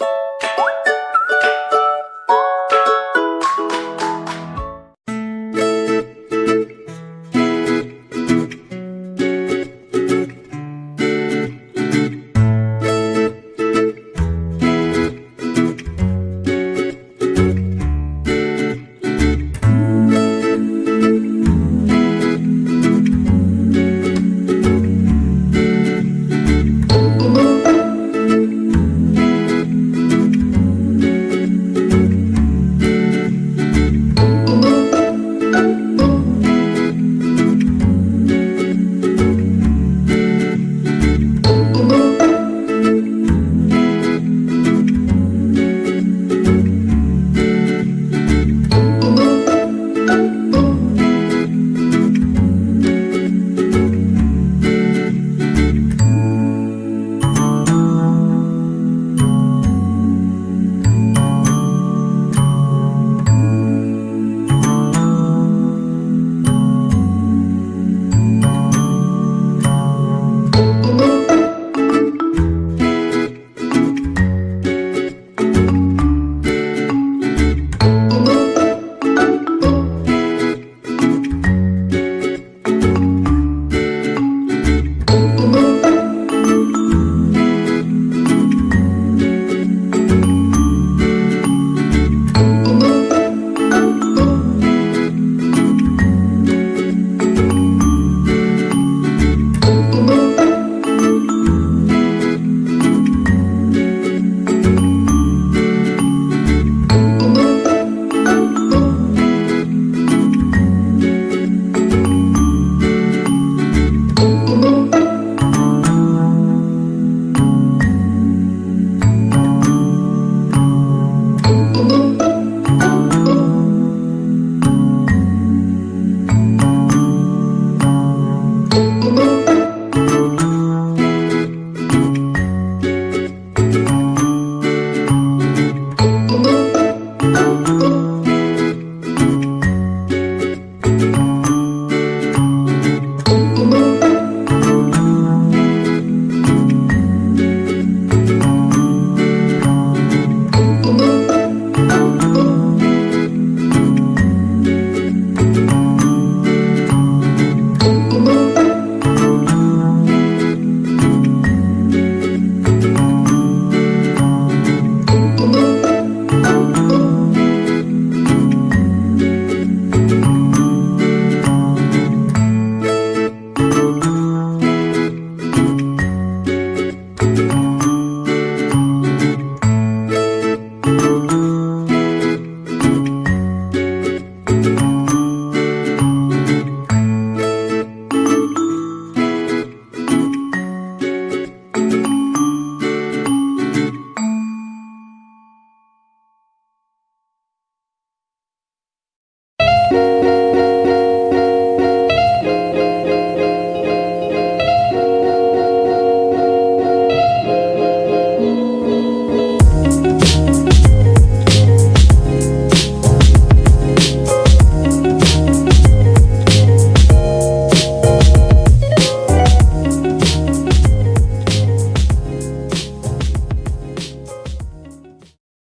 you